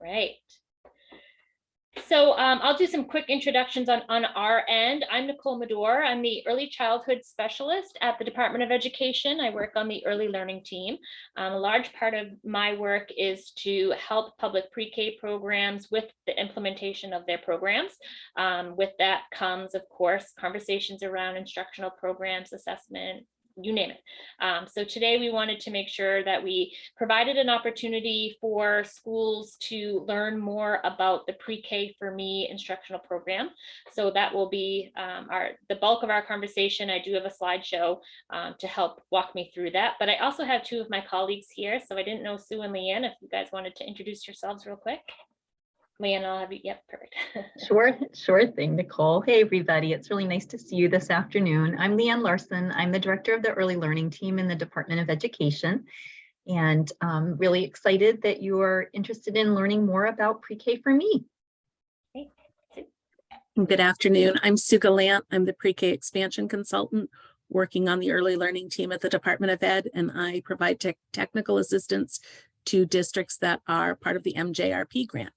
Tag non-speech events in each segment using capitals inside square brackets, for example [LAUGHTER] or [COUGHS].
Right. So um, I'll do some quick introductions on, on our end. I'm Nicole Medor. I'm the early childhood specialist at the Department of Education. I work on the early learning team. Um, a large part of my work is to help public pre-K programs with the implementation of their programs. Um, with that comes, of course, conversations around instructional programs, assessment, you name it. Um, so today we wanted to make sure that we provided an opportunity for schools to learn more about the pre-K for me instructional program. So that will be um, our the bulk of our conversation. I do have a slideshow um, to help walk me through that, but I also have two of my colleagues here. So I didn't know Sue and Leanne, if you guys wanted to introduce yourselves real quick. Leanne, I'll have you, yep, perfect. [LAUGHS] Sure, sure thing, Nicole. Hey, everybody. It's really nice to see you this afternoon. I'm Leanne Larson. I'm the director of the early learning team in the Department of Education. And I'm really excited that you are interested in learning more about pre-K for me. Good afternoon. I'm Sue Galant. I'm the pre-K expansion consultant working on the early learning team at the Department of Ed, and I provide tech technical assistance to districts that are part of the MJRP grant.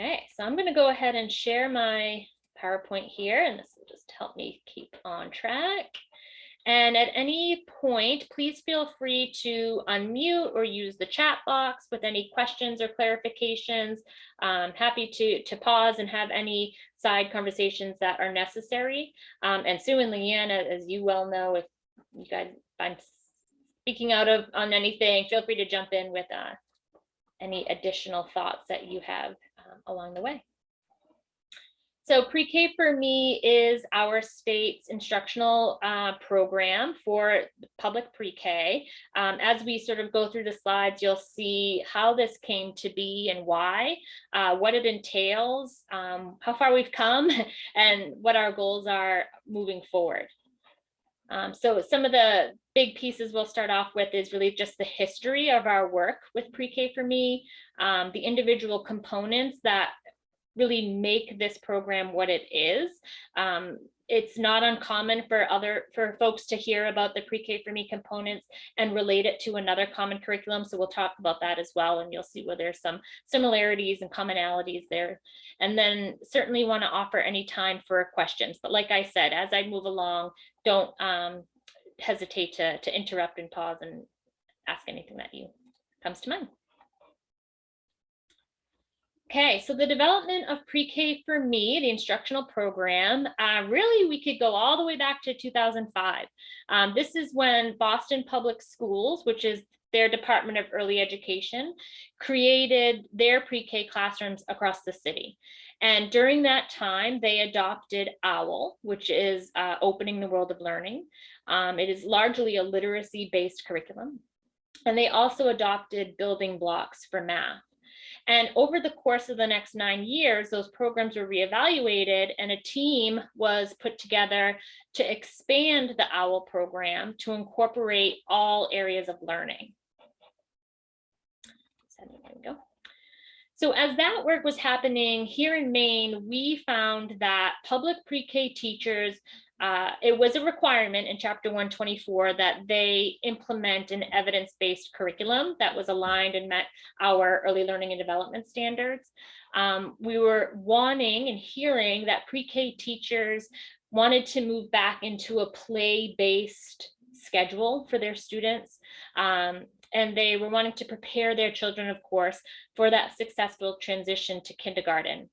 Okay, so I'm going to go ahead and share my PowerPoint here, and this will just help me keep on track. And at any point, please feel free to unmute or use the chat box with any questions or clarifications. I'm happy to, to pause and have any side conversations that are necessary. Um, and Sue and Leanne, as you well know, if you guys, if I'm speaking out of on anything, feel free to jump in with uh, any additional thoughts that you have um, along the way. So pre-K for me is our state's instructional uh, program for public pre-K. Um, as we sort of go through the slides, you'll see how this came to be and why, uh, what it entails, um, how far we've come, [LAUGHS] and what our goals are moving forward. Um, so some of the big pieces we'll start off with is really just the history of our work with pre-K for me, um, the individual components that really make this program what it is. Um, it's not uncommon for other for folks to hear about the pre-K for me components and relate it to another common curriculum. So we'll talk about that as well, and you'll see where there's some similarities and commonalities there. And then certainly want to offer any time for questions. But like I said, as I move along, don't um, hesitate to, to interrupt and pause and ask anything that you comes to mind. Okay, so the development of pre-K for me, the instructional program, uh, really we could go all the way back to 2005. Um, this is when Boston Public Schools, which is their Department of Early Education, created their pre-K classrooms across the city. And during that time, they adopted OWL, which is uh, Opening the World of Learning. Um, it is largely a literacy-based curriculum. And they also adopted building blocks for math. And over the course of the next nine years, those programs were reevaluated and a team was put together to expand the OWL program to incorporate all areas of learning. There we go. So as that work was happening here in Maine, we found that public pre-K teachers uh, it was a requirement in chapter 124 that they implement an evidence-based curriculum that was aligned and met our early learning and development standards. Um, we were wanting and hearing that pre-K teachers wanted to move back into a play-based schedule for their students. Um, and they were wanting to prepare their children, of course, for that successful transition to kindergarten.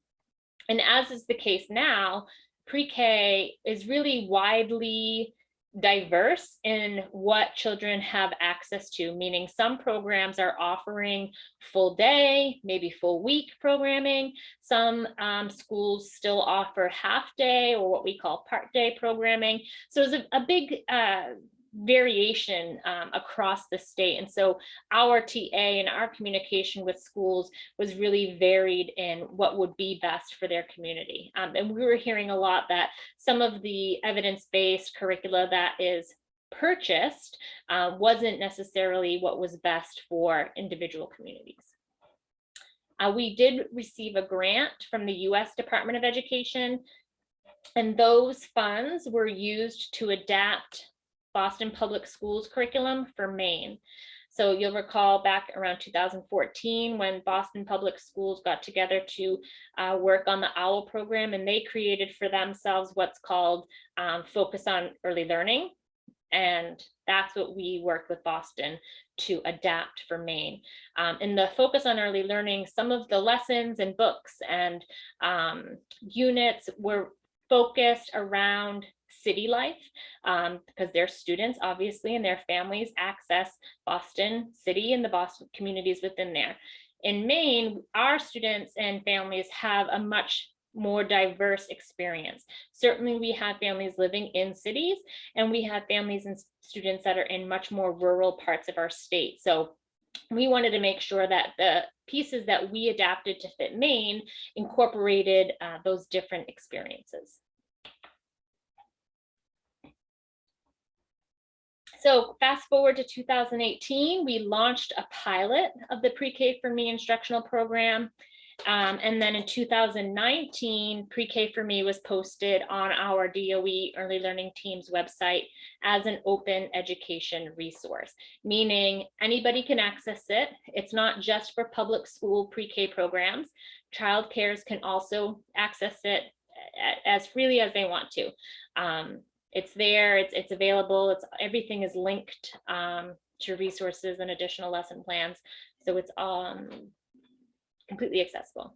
And as is the case now, pre-K is really widely diverse in what children have access to, meaning some programs are offering full day, maybe full week programming. Some um, schools still offer half day or what we call part day programming. So it's a, a big uh, variation um, across the state. And so our TA and our communication with schools was really varied in what would be best for their community. Um, and we were hearing a lot that some of the evidence-based curricula that is purchased uh, wasn't necessarily what was best for individual communities. Uh, we did receive a grant from the US Department of Education and those funds were used to adapt Boston Public Schools curriculum for Maine. So you'll recall back around 2014 when Boston Public Schools got together to uh, work on the OWL program and they created for themselves what's called um, Focus on Early Learning. And that's what we worked with Boston to adapt for Maine. Um, in the focus on early learning, some of the lessons and books and um, units were focused around city life um, because their students obviously and their families access Boston City and the Boston communities within there. In Maine, our students and families have a much more diverse experience. Certainly we have families living in cities and we have families and students that are in much more rural parts of our state. So we wanted to make sure that the pieces that we adapted to fit Maine incorporated uh, those different experiences. So fast forward to 2018, we launched a pilot of the pre-K for me instructional program. Um, and then in 2019, pre-K for me was posted on our DOE early learning team's website as an open education resource, meaning anybody can access it. It's not just for public school pre-K programs. Child cares can also access it as freely as they want to. Um, it's there, it's, it's available, it's everything is linked um, to resources and additional lesson plans. So it's um, completely accessible.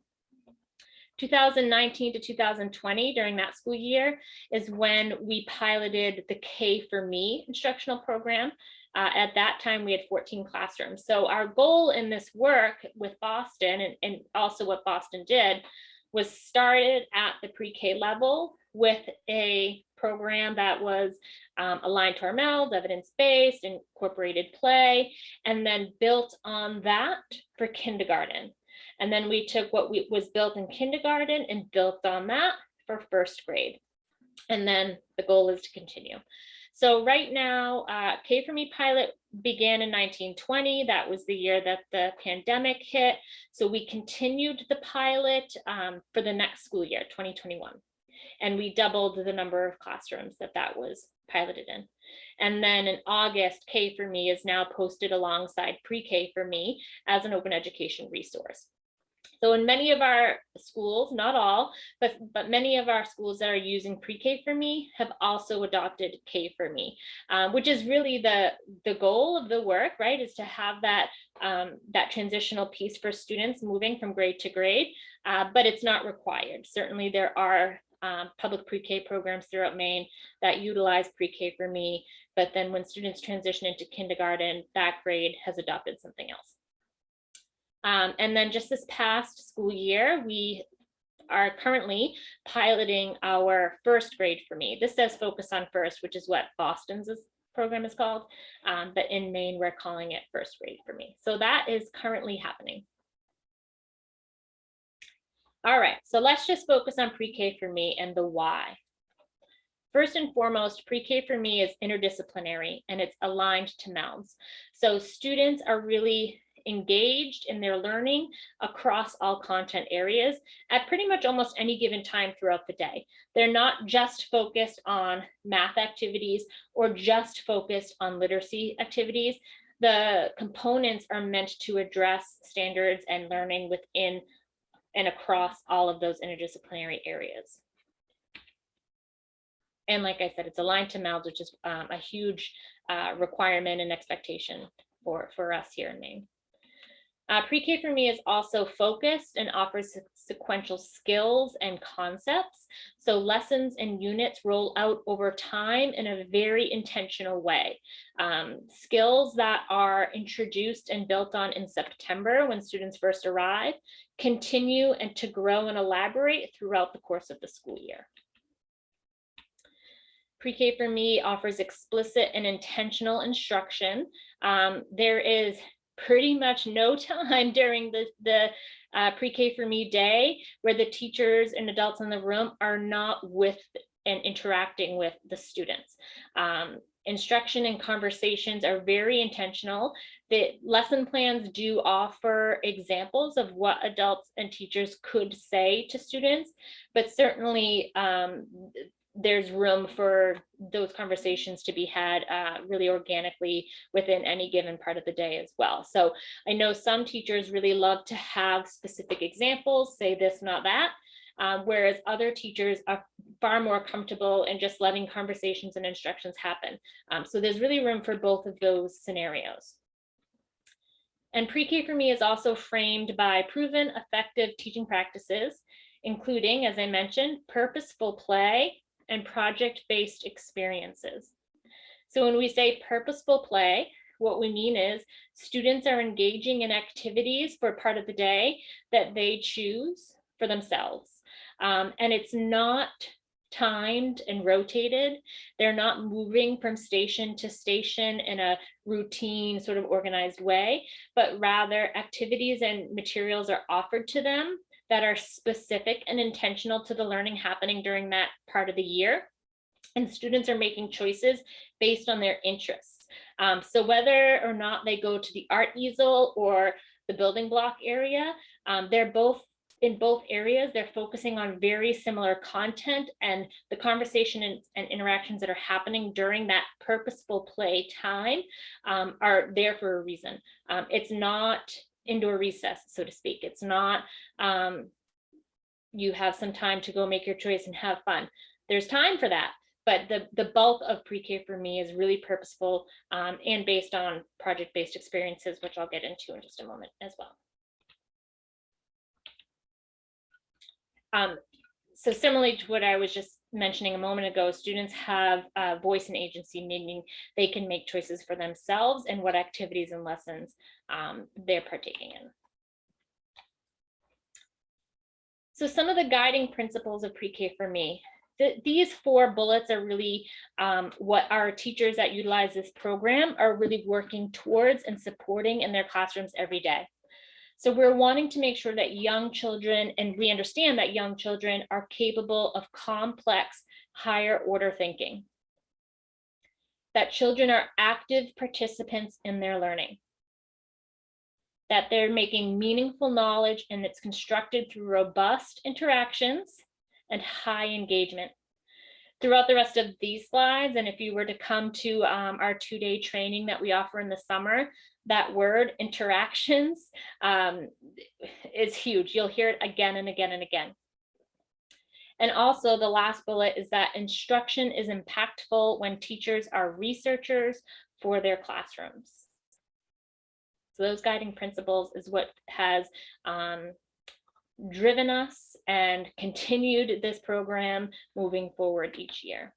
2019 to 2020 during that school year is when we piloted the K for me instructional program. Uh, at that time, we had 14 classrooms. So our goal in this work with Boston and, and also what Boston did was started at the pre-K level with a program that was um, aligned to our MELD, evidence-based, incorporated play, and then built on that for kindergarten. And then we took what we, was built in kindergarten and built on that for first grade. And then the goal is to continue. So right now, uh, K for Me pilot began in 1920. That was the year that the pandemic hit. So we continued the pilot um, for the next school year, 2021. And we doubled the number of classrooms that that was piloted in. And then in August, K for Me is now posted alongside pre-K for Me as an open education resource. So in many of our schools, not all, but, but many of our schools that are using pre-K for me have also adopted K for me, um, which is really the, the goal of the work, right, is to have that, um, that transitional piece for students moving from grade to grade, uh, but it's not required. Certainly there are um, public pre-K programs throughout Maine that utilize pre-K for me, but then when students transition into kindergarten, that grade has adopted something else. Um, and then just this past school year, we are currently piloting our first grade for me. This says focus on first, which is what Boston's program is called. Um, but in Maine, we're calling it first grade for me. So that is currently happening. All right, so let's just focus on pre-K for me and the why. First and foremost, pre-K for me is interdisciplinary and it's aligned to MELDS. So students are really engaged in their learning across all content areas at pretty much almost any given time throughout the day. They're not just focused on math activities or just focused on literacy activities. The components are meant to address standards and learning within and across all of those interdisciplinary areas. And like I said, it's aligned to MELDS, which is um, a huge uh, requirement and expectation for, for us here in Maine. Uh, Pre-K for me is also focused and offers sequential skills and concepts. So lessons and units roll out over time in a very intentional way. Um, skills that are introduced and built on in September when students first arrive continue and to grow and elaborate throughout the course of the school year. Pre-K for me offers explicit and intentional instruction. Um, there is pretty much no [LAUGHS] time during the, the uh, pre-K for me day where the teachers and adults in the room are not with and interacting with the students. Um, instruction and conversations are very intentional. The lesson plans do offer examples of what adults and teachers could say to students, but certainly um, there's room for those conversations to be had uh, really organically within any given part of the day as well. So I know some teachers really love to have specific examples, say this, not that, um, whereas other teachers are far more comfortable in just letting conversations and instructions happen. Um, so there's really room for both of those scenarios. And pre-K for me is also framed by proven effective teaching practices, including, as I mentioned, purposeful play and project-based experiences. So when we say purposeful play, what we mean is students are engaging in activities for part of the day that they choose for themselves. Um, and it's not timed and rotated. They're not moving from station to station in a routine sort of organized way, but rather activities and materials are offered to them that are specific and intentional to the learning happening during that part of the year. And students are making choices based on their interests. Um, so whether or not they go to the art easel or the building block area, um, they're both in both areas, they're focusing on very similar content and the conversation and, and interactions that are happening during that purposeful play time um, are there for a reason. Um, it's not indoor recess, so to speak. It's not um, you have some time to go make your choice and have fun. There's time for that, but the, the bulk of pre-K for me is really purposeful um, and based on project-based experiences, which I'll get into in just a moment as well. Um, so similarly to what I was just mentioning a moment ago, students have a voice and agency, meaning they can make choices for themselves and what activities and lessons um, they're partaking in. So some of the guiding principles of pre-K for me, th these four bullets are really um, what our teachers that utilize this program are really working towards and supporting in their classrooms every day. So we're wanting to make sure that young children, and we understand that young children are capable of complex higher order thinking. That children are active participants in their learning. That they're making meaningful knowledge and it's constructed through robust interactions and high engagement. Throughout the rest of these slides, and if you were to come to um, our two-day training that we offer in the summer, that word interactions um, is huge. You'll hear it again and again and again. And also the last bullet is that instruction is impactful when teachers are researchers for their classrooms. So those guiding principles is what has um, driven us and continued this program moving forward each year.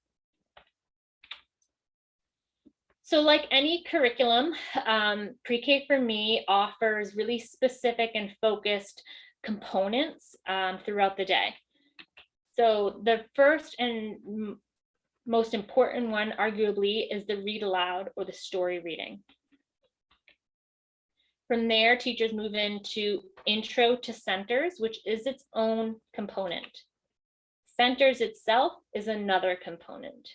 So like any curriculum, um, pre-K for me offers really specific and focused components um, throughout the day. So the first and most important one, arguably, is the read aloud or the story reading. From there, teachers move into intro to centers, which is its own component. Centers itself is another component.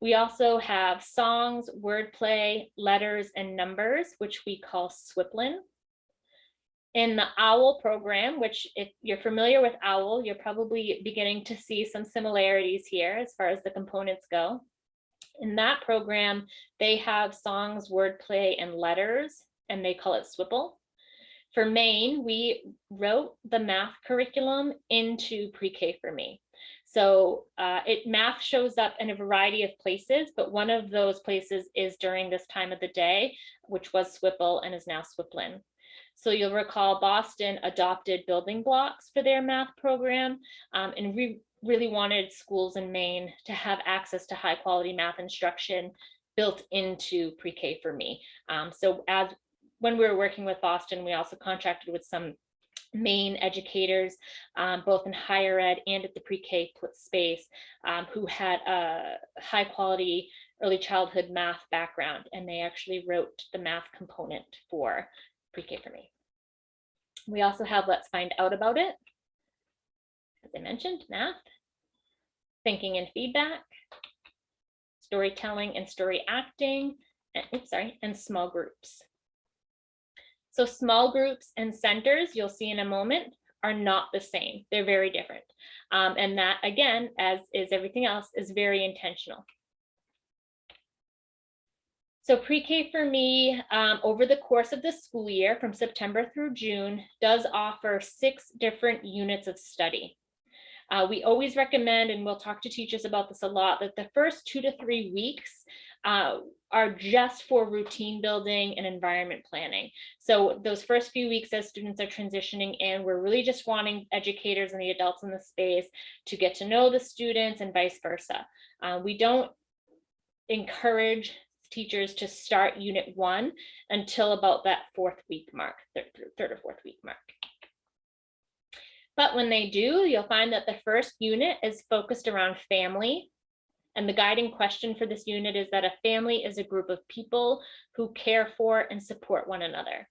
We also have songs, wordplay, letters, and numbers, which we call Swiplin. In the OWL program, which if you're familiar with OWL, you're probably beginning to see some similarities here as far as the components go. In that program, they have songs, wordplay, and letters, and they call it Swipple. For Maine, we wrote the math curriculum into pre-K for me. So uh, it math shows up in a variety of places, but one of those places is during this time of the day, which was Swipple and is now Swiplin. So you'll recall Boston adopted building blocks for their math program, um, and we really wanted schools in Maine to have access to high quality math instruction built into pre-K for me. Um, so as when we were working with Boston, we also contracted with some Maine educators, um, both in higher ed and at the pre-K space, um, who had a high quality early childhood math background, and they actually wrote the math component for pre-K for me. We also have Let's Find Out About It. As I mentioned, math, thinking and feedback, storytelling and story acting, and, oops, sorry, and small groups. So small groups and centers, you'll see in a moment, are not the same. They're very different. Um, and that, again, as is everything else, is very intentional. So pre-K for me, um, over the course of the school year, from September through June, does offer six different units of study. Uh, we always recommend, and we'll talk to teachers about this a lot, that the first two to three weeks uh, are just for routine building and environment planning. So those first few weeks as students are transitioning in, we're really just wanting educators and the adults in the space to get to know the students and vice versa. Uh, we don't encourage teachers to start unit one until about that fourth week mark, third, third or fourth week mark. But when they do, you'll find that the first unit is focused around family. And the guiding question for this unit is that a family is a group of people who care for and support one another.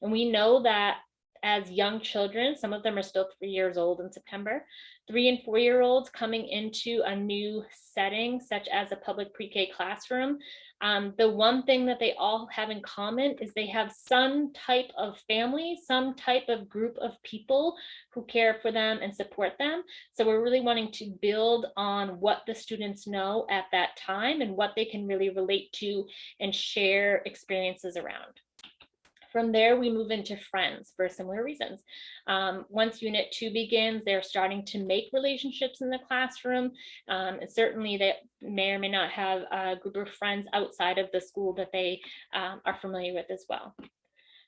And we know that as young children, some of them are still three years old in September, three and four year olds coming into a new setting, such as a public pre-K classroom, um, the one thing that they all have in common is they have some type of family, some type of group of people who care for them and support them. So we're really wanting to build on what the students know at that time and what they can really relate to and share experiences around. From there, we move into friends for similar reasons. Um, once unit two begins, they're starting to make relationships in the classroom. Um, and certainly they may or may not have a group of friends outside of the school that they um, are familiar with as well.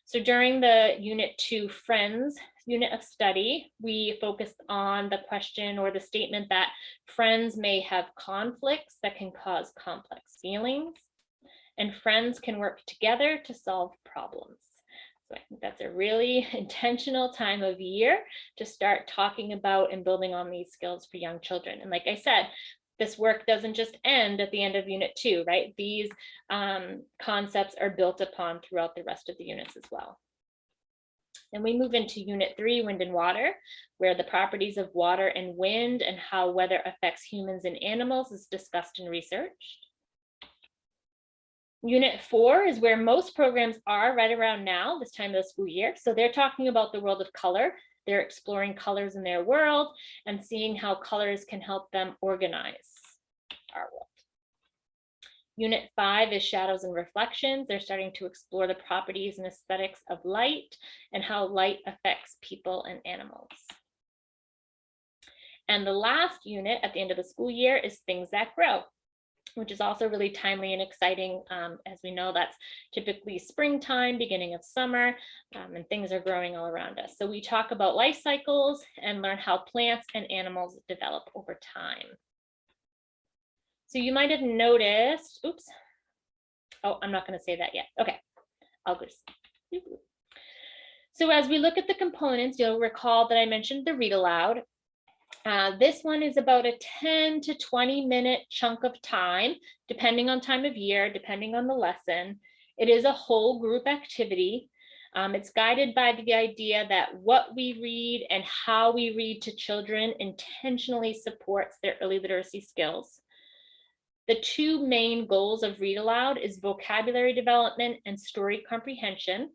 So during the unit two friends unit of study, we focused on the question or the statement that friends may have conflicts that can cause complex feelings and friends can work together to solve problems. So I think that's a really [LAUGHS] intentional time of year to start talking about and building on these skills for young children. And like I said, this work doesn't just end at the end of unit two, right? These um, concepts are built upon throughout the rest of the units as well. Then we move into unit three, wind and water, where the properties of water and wind and how weather affects humans and animals is discussed and researched. Unit four is where most programs are right around now, this time of the school year. So they're talking about the world of color. They're exploring colors in their world and seeing how colors can help them organize our world. Unit five is shadows and reflections. They're starting to explore the properties and aesthetics of light and how light affects people and animals. And the last unit at the end of the school year is things that grow which is also really timely and exciting. Um, as we know, that's typically springtime, beginning of summer, um, and things are growing all around us. So we talk about life cycles and learn how plants and animals develop over time. So you might have noticed, oops. Oh, I'm not going to say that yet. Okay, I'll just. So as we look at the components, you'll recall that I mentioned the read aloud uh, this one is about a 10 to 20 minute chunk of time, depending on time of year, depending on the lesson. It is a whole group activity. Um, it's guided by the idea that what we read and how we read to children intentionally supports their early literacy skills. The two main goals of Read Aloud is vocabulary development and story comprehension.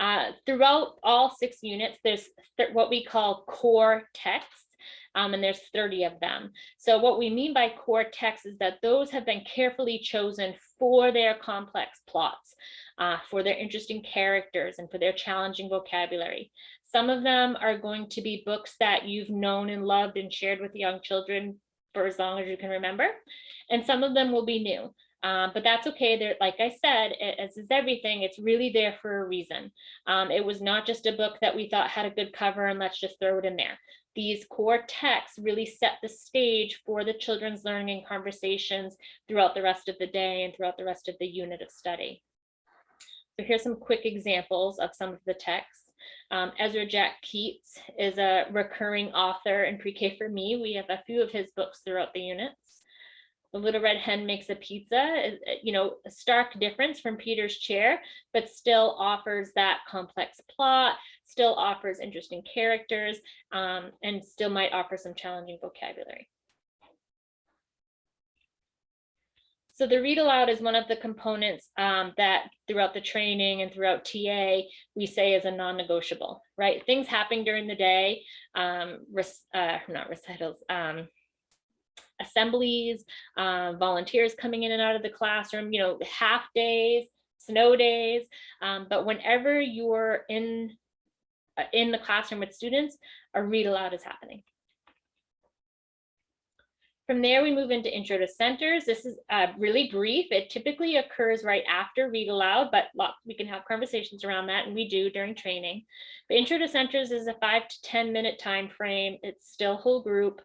Uh, throughout all six units, there's th what we call core texts, um, and there's 30 of them. So what we mean by core texts is that those have been carefully chosen for their complex plots, uh, for their interesting characters, and for their challenging vocabulary. Some of them are going to be books that you've known and loved and shared with young children for as long as you can remember. And some of them will be new. Um, but that's okay. There, like I said, as is everything, it's really there for a reason. Um, it was not just a book that we thought had a good cover and let's just throw it in there. These core texts really set the stage for the children's learning and conversations throughout the rest of the day and throughout the rest of the unit of study. So here's some quick examples of some of the texts. Um, Ezra Jack Keats is a recurring author in pre-K for me. We have a few of his books throughout the units. The Little Red Hen Makes a Pizza uh, you know, a stark difference from Peter's Chair, but still offers that complex plot, still offers interesting characters, um, and still might offer some challenging vocabulary. So the read aloud is one of the components um, that throughout the training and throughout TA, we say is a non-negotiable, right? Things happening during the day, um, uh, not recitals, um, assemblies, uh, volunteers coming in and out of the classroom, you know, half days, snow days. Um, but whenever you're in uh, in the classroom with students, a read aloud is happening. From there, we move into intro to centers. This is uh, really brief. It typically occurs right after read aloud, but we can have conversations around that, and we do during training. But intro to centers is a five to 10 minute time frame. It's still whole group.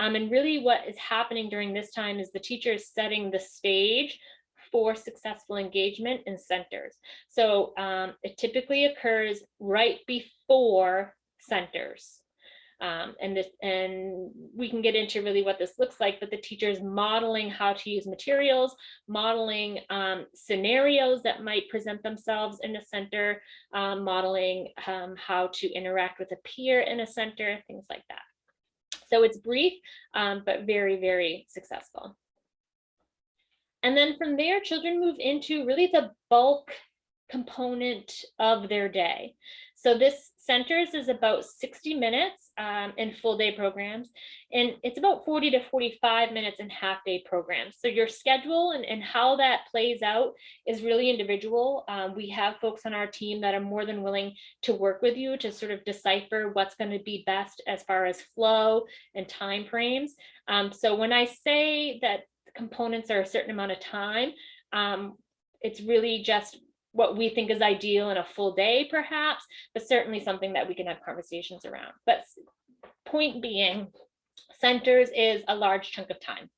Um, and really what is happening during this time is the teacher is setting the stage for successful engagement in centers. So um, it typically occurs right before centers. Um, and this, and we can get into really what this looks like, but the teacher is modeling how to use materials, modeling um, scenarios that might present themselves in a center, um, modeling um, how to interact with a peer in a center, things like that. So it's brief, um, but very, very successful. And then from there, children move into really the bulk component of their day. So this centers is about 60 minutes um, in full day programs, and it's about 40 to 45 minutes in half day programs. So your schedule and, and how that plays out is really individual. Um, we have folks on our team that are more than willing to work with you to sort of decipher what's going to be best as far as flow and time frames. Um, so when I say that components are a certain amount of time, um, it's really just what we think is ideal in a full day perhaps, but certainly something that we can have conversations around. But point being, centers is a large chunk of time.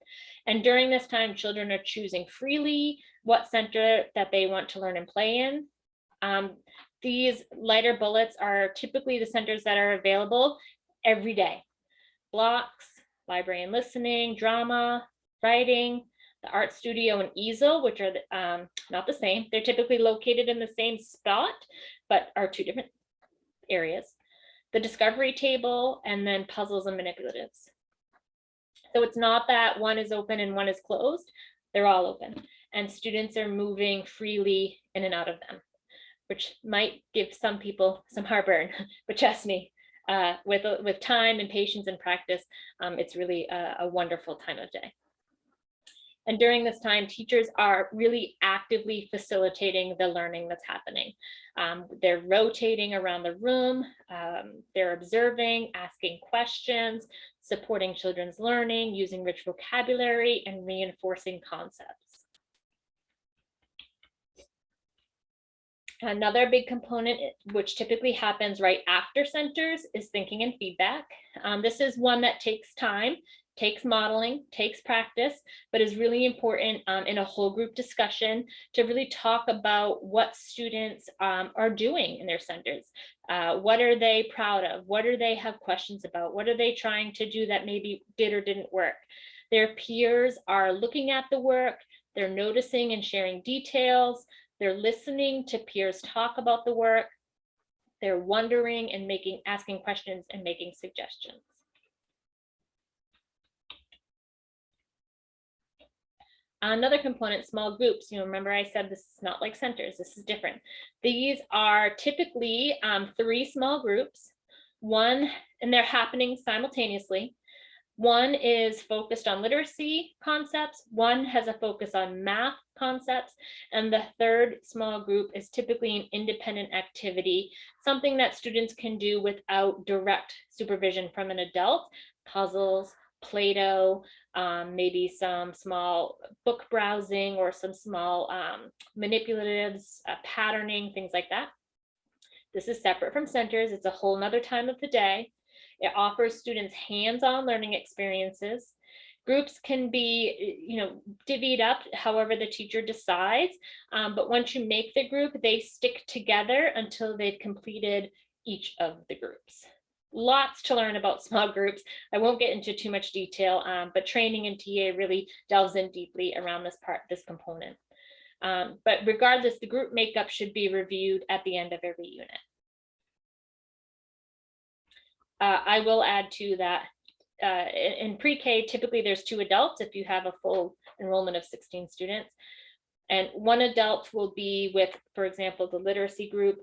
And during this time, children are choosing freely what center that they want to learn and play in. Um, these lighter bullets are typically the centers that are available every day. Blocks, library and listening, drama, writing, the art studio and easel, which are um, not the same. They're typically located in the same spot, but are two different areas. The discovery table and then puzzles and manipulatives. So it's not that one is open and one is closed. They're all open and students are moving freely in and out of them, which might give some people some heartburn, [LAUGHS] but trust me, uh, with, with time and patience and practice, um, it's really a, a wonderful time of day. And during this time, teachers are really actively facilitating the learning that's happening. Um, they're rotating around the room, um, they're observing, asking questions, supporting children's learning, using rich vocabulary, and reinforcing concepts. Another big component, which typically happens right after centers, is thinking and feedback. Um, this is one that takes time takes modeling, takes practice, but is really important um, in a whole group discussion to really talk about what students um, are doing in their centers. Uh, what are they proud of? What do they have questions about? What are they trying to do that maybe did or didn't work? Their peers are looking at the work, they're noticing and sharing details, they're listening to peers talk about the work, they're wondering and making asking questions and making suggestions. Another component, small groups, you remember I said this is not like centers, this is different. These are typically um, three small groups, one, and they're happening simultaneously. One is focused on literacy concepts, one has a focus on math concepts, and the third small group is typically an independent activity, something that students can do without direct supervision from an adult, puzzles, Play-Doh, um, maybe some small book browsing or some small um, manipulatives, uh, patterning, things like that. This is separate from centers. It's a whole nother time of the day. It offers students hands-on learning experiences. Groups can be, you know, divvied up however the teacher decides. Um, but once you make the group, they stick together until they've completed each of the groups lots to learn about [LAUGHS] small groups. I won't get into too much detail, um, but training in TA really delves in deeply around this part, this component. Um, but regardless, the group makeup should be reviewed at the end of every unit. Uh, I will add to that uh, in, in pre-K, typically there's two adults if you have a full enrollment of 16 students. And one adult will be with, for example, the literacy group.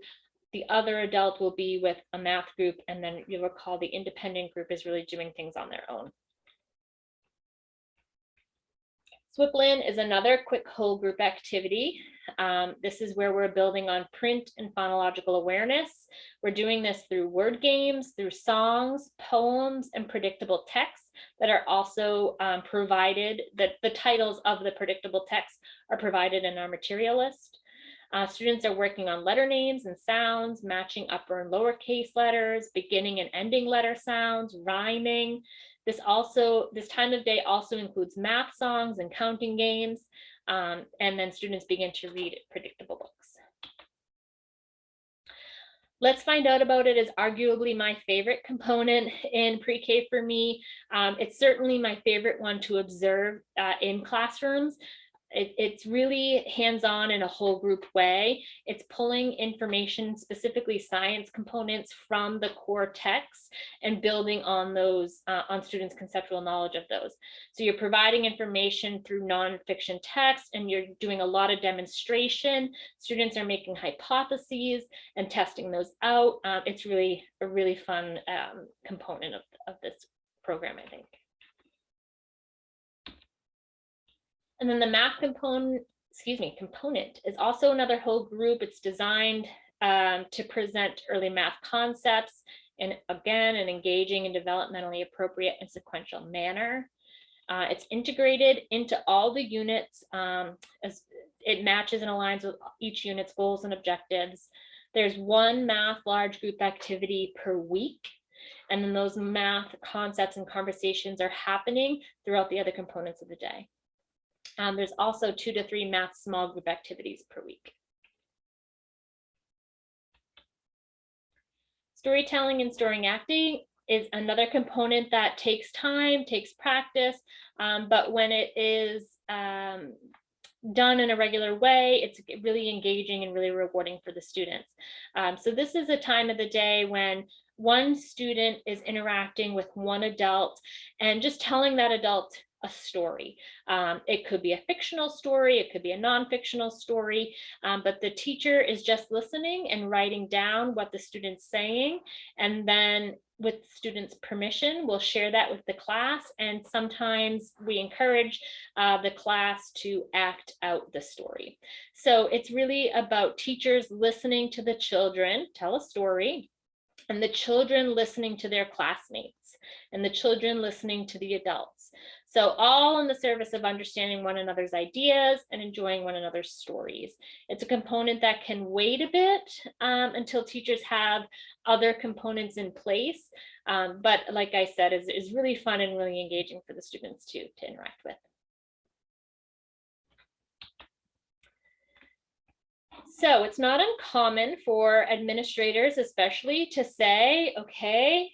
The other adult will be with a math group. And then you'll recall the independent group is really doing things on their own. Swiplin is another quick whole group activity. Um, this is where we're building on print and phonological awareness. We're doing this through word games, through songs, poems, and predictable texts that are also um, provided, that the titles of the predictable texts are provided in our material list. Uh, students are working on letter names and sounds, matching upper and lowercase letters, beginning and ending letter sounds, rhyming. This also, this time of day also includes math songs and counting games. Um, and then students begin to read predictable books. Let's find out about it is arguably my favorite component in pre-K for me. Um, it's certainly my favorite one to observe uh, in classrooms. It, it's really hands-on in a whole group way. It's pulling information, specifically science components from the core text and building on those, uh, on students' conceptual knowledge of those. So you're providing information through nonfiction text and you're doing a lot of demonstration. Students are making hypotheses and testing those out. Uh, it's really a really fun um, component of, of this program, I think. And then the math component, excuse me, component is also another whole group. It's designed um, to present early math concepts in, again, an engaging and developmentally appropriate and sequential manner. Uh, it's integrated into all the units um, as it matches and aligns with each unit's goals and objectives. There's one math large group activity per week. And then those math concepts and conversations are happening throughout the other components of the day. Um, there's also two to three math small group activities per week. Storytelling and story acting is another component that takes time, takes practice, um, but when it is um, done in a regular way, it's really engaging and really rewarding for the students. Um, so this is a time of the day when one student is interacting with one adult and just telling that adult a story. Um, it could be a fictional story, it could be a non-fictional story, um, but the teacher is just listening and writing down what the student's saying. And then with students' permission, we'll share that with the class. And sometimes we encourage uh, the class to act out the story. So it's really about teachers listening to the children tell a story and the children listening to their classmates and the children listening to the adults. So all in the service of understanding one another's ideas and enjoying one another's stories. It's a component that can wait a bit um, until teachers have other components in place. Um, but like I said, is, is really fun and really engaging for the students to, to interact with. So it's not uncommon for administrators, especially to say, okay,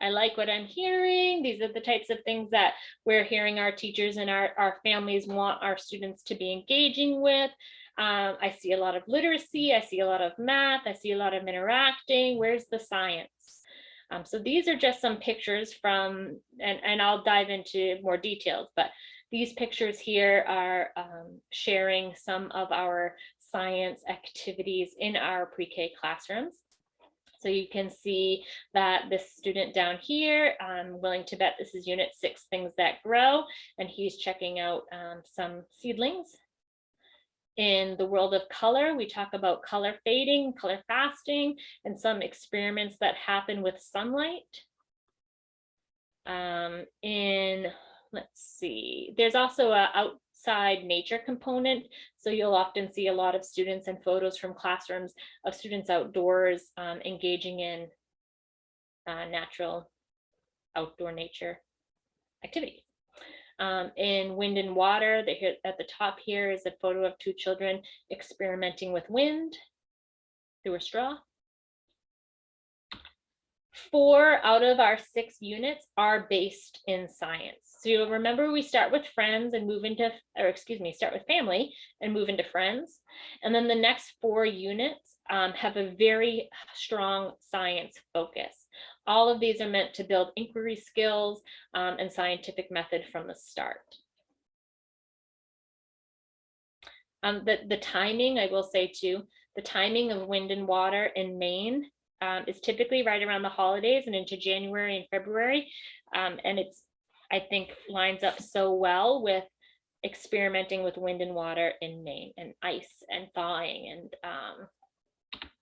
I like what I'm hearing. These are the types of things that we're hearing our teachers and our, our families want our students to be engaging with. Um, I see a lot of literacy. I see a lot of math. I see a lot of interacting. Where's the science? Um, so these are just some pictures from, and, and I'll dive into more details, but these pictures here are um, sharing some of our science activities in our pre-K classrooms. So you can see that this student down here, I'm willing to bet this is unit six, things that grow, and he's checking out um, some seedlings. In the world of color, we talk about color fading, color fasting, and some experiments that happen with sunlight. Um, in, let's see, there's also a out, side nature component. So you'll often see a lot of students and photos from classrooms of students outdoors um, engaging in uh, natural outdoor nature activities. Um, in wind and water, they at the top here is a photo of two children experimenting with wind through a straw. Four out of our six units are based in science. So you'll remember we start with friends and move into, or excuse me, start with family and move into friends. And then the next four units um, have a very strong science focus. All of these are meant to build inquiry skills um, and scientific method from the start. Um, the, the timing, I will say too, the timing of wind and water in Maine um, is typically right around the holidays and into January and February. Um, and it's, I think, lines up so well with experimenting with wind and water in Maine and ice and thawing and um,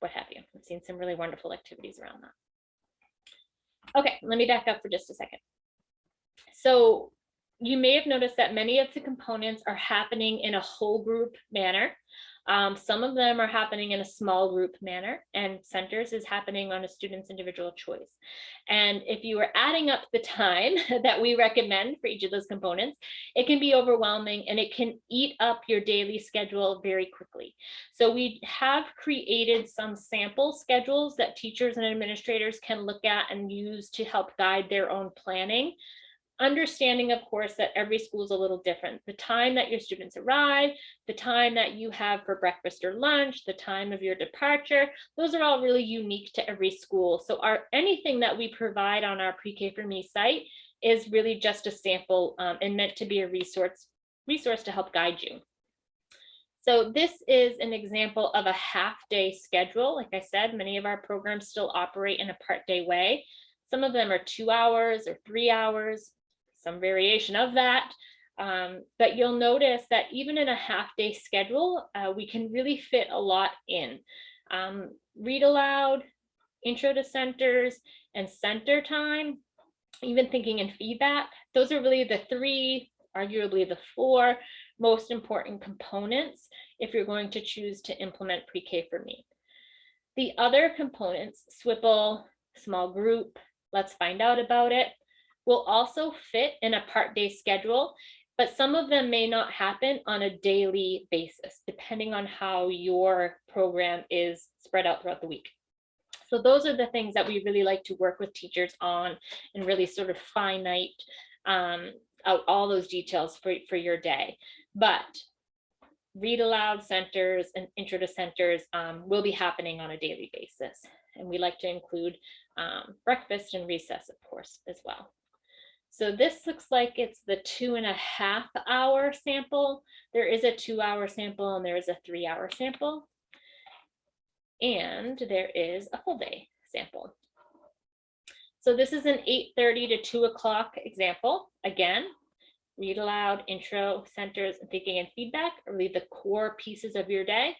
what have you. I've seen some really wonderful activities around that. Okay, let me back up for just a second. So you may have noticed that many of the components are happening in a whole group manner. Um, some of them are happening in a small group manner and centers is happening on a student's individual choice. And if you are adding up the time [LAUGHS] that we recommend for each of those components, it can be overwhelming and it can eat up your daily schedule very quickly. So we have created some sample schedules that teachers and administrators can look at and use to help guide their own planning understanding, of course, that every school is a little different. The time that your students arrive, the time that you have for breakfast or lunch, the time of your departure, those are all really unique to every school. So our anything that we provide on our pre-K for me site is really just a sample um, and meant to be a resource, resource to help guide you. So this is an example of a half day schedule. Like I said, many of our programs still operate in a part day way. Some of them are two hours or three hours some variation of that. Um, but you'll notice that even in a half day schedule, uh, we can really fit a lot in. Um, read aloud, intro to centers, and center time, even thinking in feedback, those are really the three, arguably the four most important components if you're going to choose to implement pre-K for me. The other components, SWPL, small group, let's find out about it, will also fit in a part day schedule, but some of them may not happen on a daily basis, depending on how your program is spread out throughout the week. So those are the things that we really like to work with teachers on and really sort of finite um, out all those details for, for your day. But read aloud centers and intro to centers um, will be happening on a daily basis. And we like to include um, breakfast and recess, of course, as well. So this looks like it's the two and a half hour sample. There is a two hour sample and there is a three hour sample. And there is a full day sample. So this is an 8.30 to 2 o'clock example. Again, read aloud, intro, centers, thinking and feedback are really the core pieces of your day.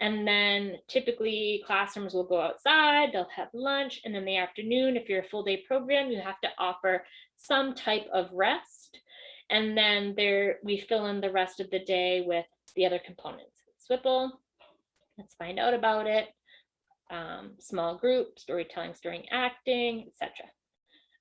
And then typically classrooms will go outside, they'll have lunch, and then the afternoon, if you're a full day program, you have to offer some type of rest. And then there we fill in the rest of the day with the other components. SWPL, let's find out about it. Um, small group, storytelling, story acting, etc.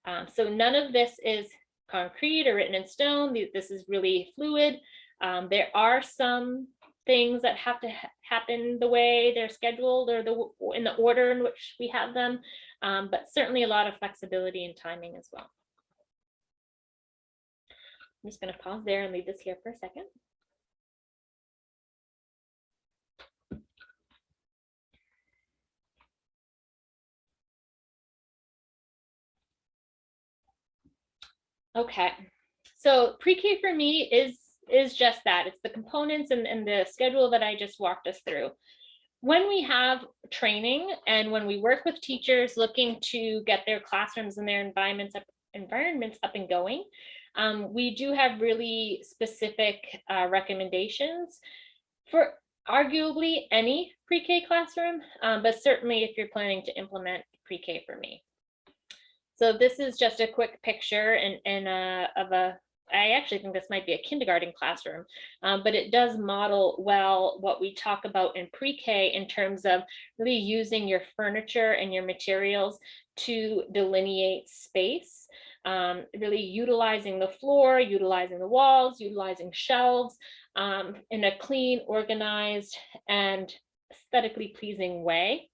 Um, so none of this is concrete or written in stone. This is really fluid. Um, there are some things that have to ha happen the way they're scheduled or the in the order in which we have them, um, but certainly a lot of flexibility and timing as well. I'm just going to pause there and leave this here for a second. Okay, so pre-K for me is is just that. It's the components and, and the schedule that I just walked us through. When we have training and when we work with teachers looking to get their classrooms and their environments up, environments up and going, um, we do have really specific uh, recommendations for arguably any pre-K classroom, um, but certainly if you're planning to implement pre-K for me. So this is just a quick picture and, and uh, of a I actually think this might be a kindergarten classroom, um, but it does model well what we talk about in pre-K in terms of really using your furniture and your materials to delineate space, um, really utilizing the floor, utilizing the walls, utilizing shelves um, in a clean, organized, and aesthetically pleasing way.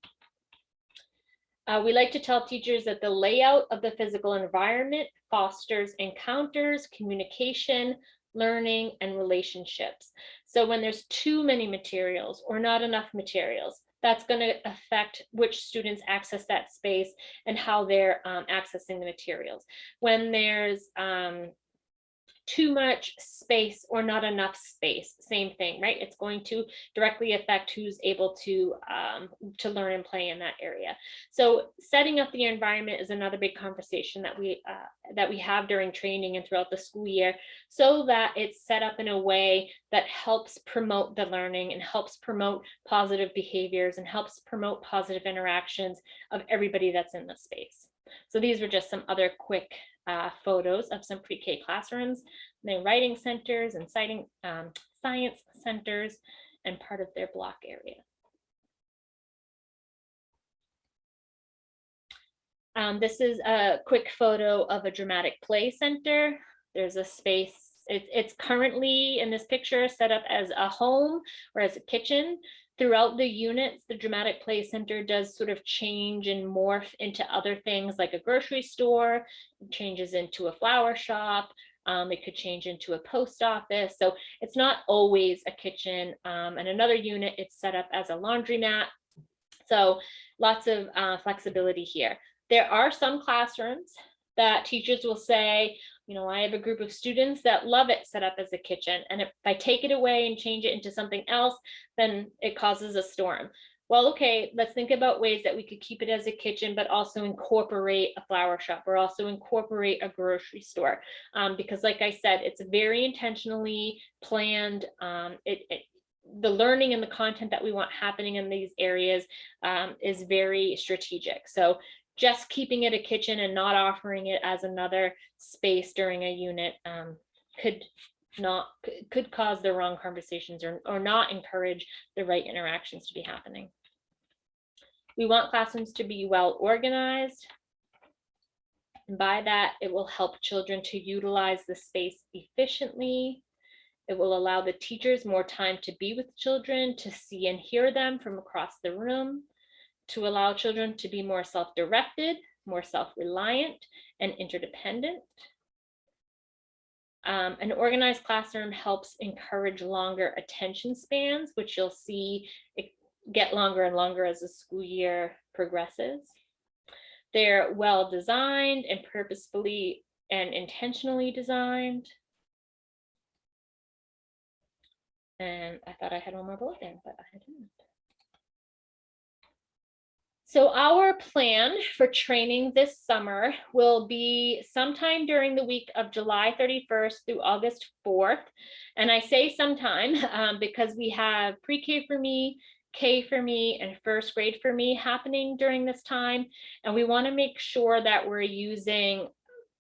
Uh, we like to tell teachers that the layout of the physical environment fosters encounters, communication, learning, and relationships. So when there's too many materials or not enough materials, that's going to affect which students access that space and how they're um, accessing the materials. When there's um, too much space or not enough space, same thing, right? It's going to directly affect who's able to um, to learn and play in that area. So setting up the environment is another big conversation that we uh, that we have during training and throughout the school year, so that it's set up in a way that helps promote the learning and helps promote positive behaviors and helps promote positive interactions of everybody that's in the space. So these were just some other quick uh, photos of some pre-K classrooms, their writing centers and citing um, science centers and part of their block area. Um, this is a quick photo of a dramatic play center. There's a space, it, it's currently in this picture set up as a home or as a kitchen. Throughout the units, the dramatic play center does sort of change and morph into other things like a grocery store, changes into a flower shop, um, it could change into a post office. So it's not always a kitchen. Um, and another unit, it's set up as a laundromat. So lots of uh, flexibility here. There are some classrooms that teachers will say, you know, I have a group of students that love it set up as a kitchen. And if I take it away and change it into something else, then it causes a storm. Well, okay, let's think about ways that we could keep it as a kitchen, but also incorporate a flower shop or also incorporate a grocery store. Um, because like I said, it's very intentionally planned. Um, it, it, the learning and the content that we want happening in these areas um, is very strategic. So just keeping it a kitchen and not offering it as another space during a unit um, could not could cause the wrong conversations or, or not encourage the right interactions to be happening. We want classrooms to be well organized. And by that, it will help children to utilize the space efficiently. It will allow the teachers more time to be with children, to see and hear them from across the room, to allow children to be more self-directed, more self-reliant and interdependent. Um, an organized classroom helps encourage longer attention spans, which you'll see get longer and longer as the school year progresses. They're well designed and purposefully and intentionally designed. And I thought I had one more bullet there, but I didn't. So our plan for training this summer will be sometime during the week of July 31st through August 4th. And I say sometime [LAUGHS] um, because we have pre-K for me, K for me, and first grade for me happening during this time. And we wanna make sure that we're using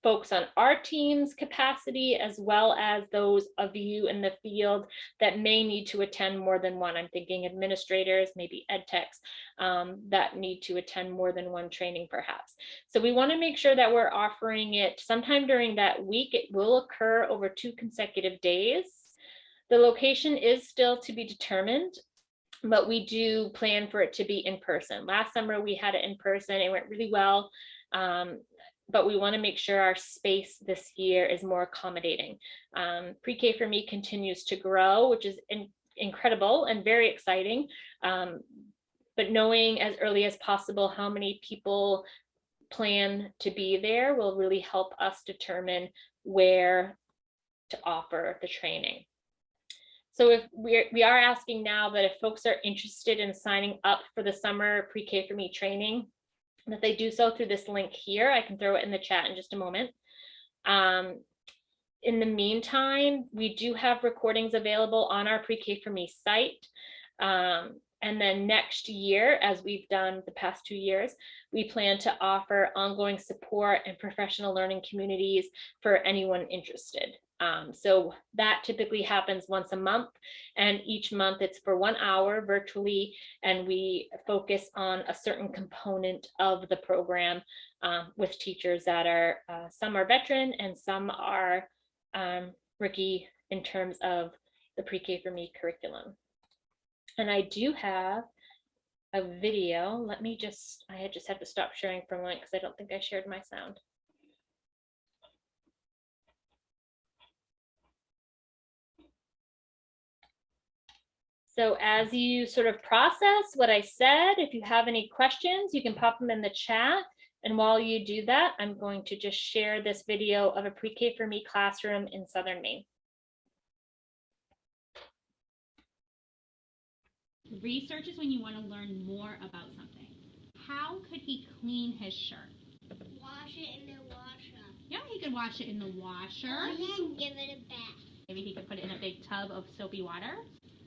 folks on our team's capacity as well as those of you in the field that may need to attend more than one. I'm thinking administrators, maybe ed techs um, that need to attend more than one training perhaps. So we want to make sure that we're offering it sometime during that week. It will occur over two consecutive days. The location is still to be determined but we do plan for it to be in person. Last summer we had it in person. It went really well. Um, but we want to make sure our space this year is more accommodating. Um, Pre-K for me continues to grow, which is in, incredible and very exciting. Um, but knowing as early as possible how many people plan to be there will really help us determine where to offer the training. So if we're, we are asking now that if folks are interested in signing up for the summer pre-K for me training, that they do so through this link here. I can throw it in the chat in just a moment. Um, in the meantime, we do have recordings available on our pre-K for me site. Um, and then next year, as we've done the past two years, we plan to offer ongoing support and professional learning communities for anyone interested. Um, so that typically happens once a month and each month it's for one hour virtually and we focus on a certain component of the program um, with teachers that are uh, some are veteran and some are um, rookie in terms of the pre-K for me curriculum. And I do have a video. Let me just, I had just have to stop sharing for a moment because I don't think I shared my sound. So as you sort of process what I said, if you have any questions, you can pop them in the chat And while you do that, I'm going to just share this video of a pre-K for me classroom in Southern Maine. Research is when you want to learn more about something. How could he clean his shirt? Wash it in the washer. Yeah, he could wash it in the washer. And then give it a bath. Maybe he could put it in a big tub of soapy water.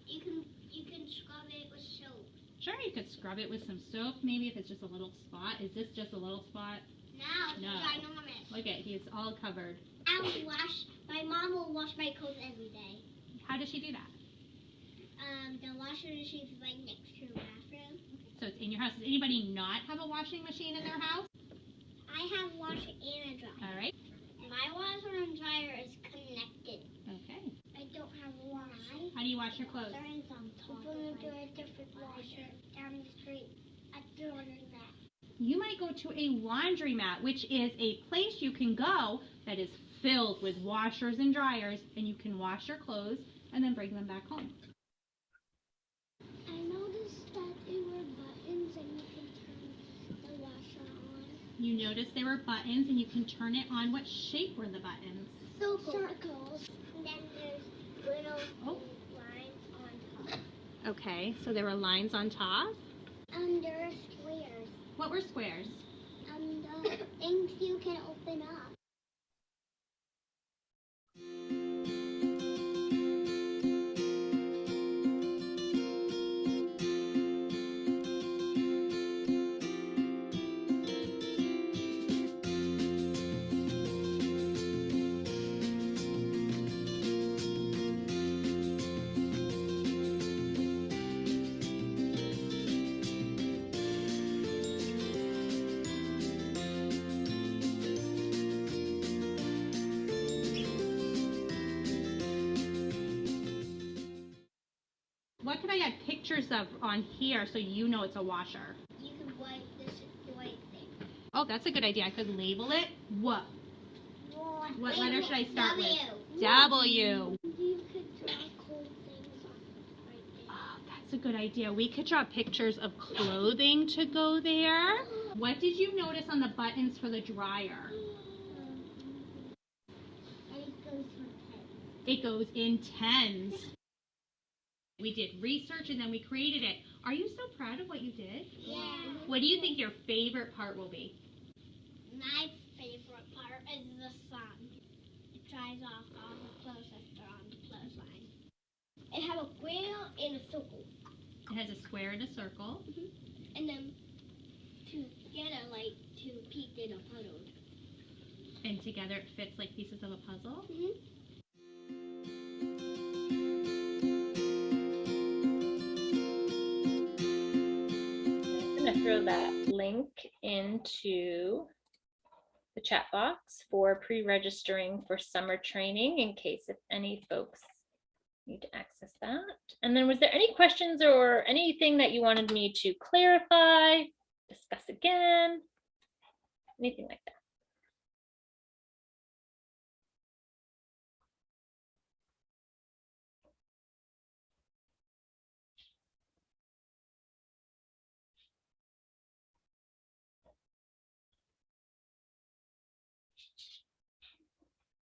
You can you can scrub it with soap. Sure, you could scrub it with some soap, maybe if it's just a little spot. Is this just a little spot? No, it's No. ginormous. Look at, he's all covered. I will wash. My mom will wash my clothes every day. How does she do that? Um, the washer machine is right next to the bathroom. So it's in your house. Does anybody not have a washing machine in their house? I have washer and a dryer. All right. My washer and dryer is connected. Okay. I don't have one. How do you wash your clothes? There is on top. We're gonna do a different washer down the street. I do that. You might go to a laundromat, which is a place you can go that is filled with washers and dryers, and you can wash your clothes and then bring them back home. I noticed that there were buttons and you can turn the washer on. You notice there were buttons and you can turn it on. What shape were the buttons? Circles. And then there's little Oh. lines on top. Okay, so there were lines on top. And there are squares. What were squares? And the [COUGHS] things you can open up. On here so you know it's a washer? You can wipe this white thing. Oh, that's a good idea. I could label it. What? What letter should I start with? with? W. You could draw cool things right. Oh, that's a good idea. We could draw pictures of clothing to go there. What did you notice on the buttons for the dryer? It goes for ten. It goes in tens. We did research and then we created it. Are you so proud of what you did? Yeah. What do you think your favorite part will be? My favorite part is the sun. It dries off all the clothes that are on the clothesline. It has a square and a circle. It has a square and a circle. And then together like two pieces in a puddle. And together it fits like pieces of a puzzle. Mm-hmm. I'm gonna throw that link into the chat box for pre-registering for summer training in case if any folks need to access that. And then was there any questions or anything that you wanted me to clarify, discuss again? Anything like that?